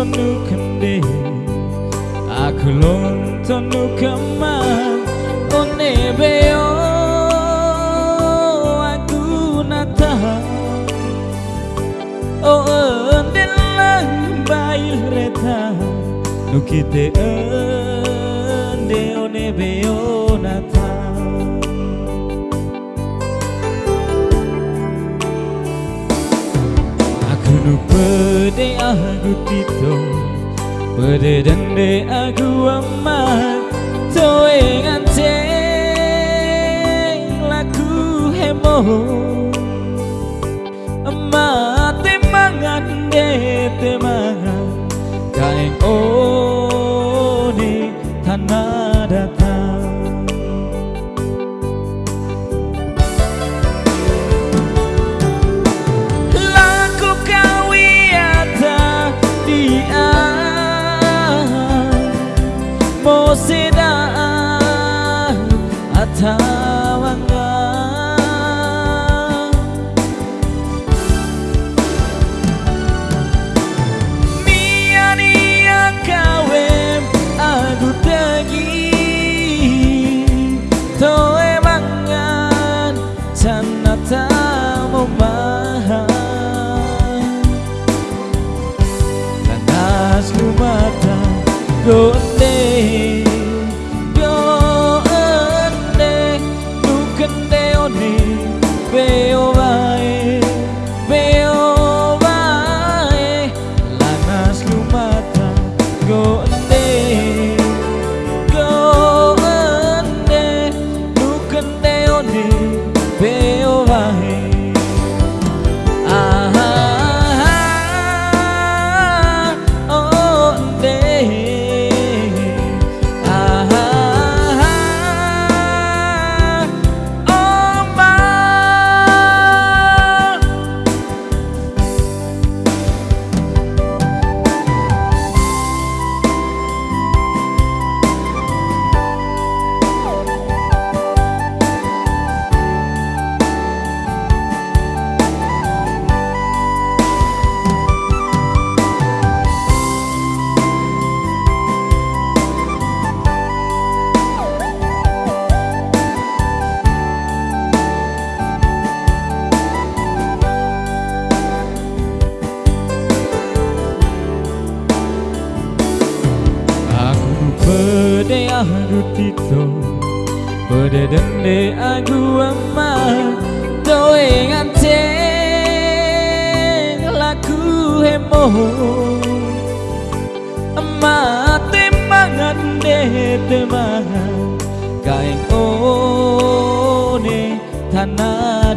전우감 내 아클론 전우감만 오늘 배워 aku nata oh delang bail reta nukite agutito aku tito Pada dende aku amat Toe ngante laku hemo Amat temangan de temangan Kaeng Kain oni tanah sidaa atawanga miania kawe agutagi toe mangan tanata mo mahal lanas lumata doa Nukende one Beo pede aku tito Pede dende aku ama Doe ngante laku hemo Amat temangan de temangan Kain one tanah